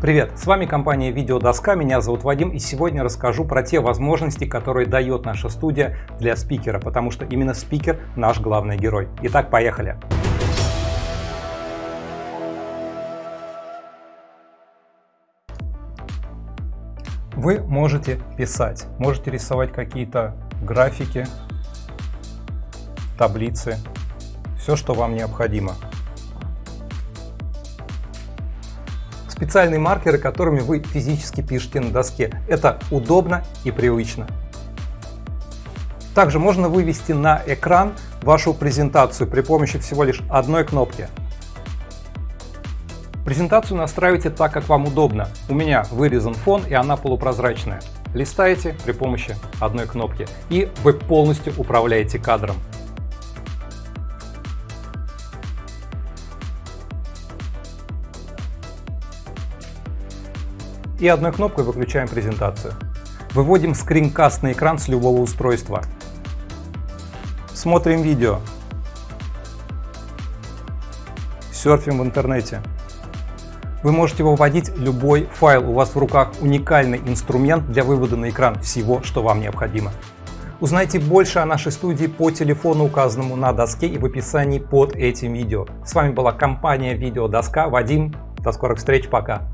Привет, с вами компания Видеодоска, меня зовут Вадим и сегодня расскажу про те возможности, которые дает наша студия для спикера, потому что именно спикер наш главный герой. Итак, поехали! Вы можете писать, можете рисовать какие-то графики, таблицы, все, что вам необходимо. Специальные маркеры, которыми вы физически пишете на доске. Это удобно и привычно. Также можно вывести на экран вашу презентацию при помощи всего лишь одной кнопки. Презентацию настраивайте так, как вам удобно. У меня вырезан фон и она полупрозрачная. Листаете при помощи одной кнопки и вы полностью управляете кадром. И одной кнопкой выключаем презентацию. Выводим скринкаст на экран с любого устройства. Смотрим видео. Серфим в интернете. Вы можете выводить любой файл. У вас в руках уникальный инструмент для вывода на экран всего, что вам необходимо. Узнайте больше о нашей студии по телефону, указанному на доске и в описании под этим видео. С вами была компания Видеодоска. Вадим. До скорых встреч. Пока.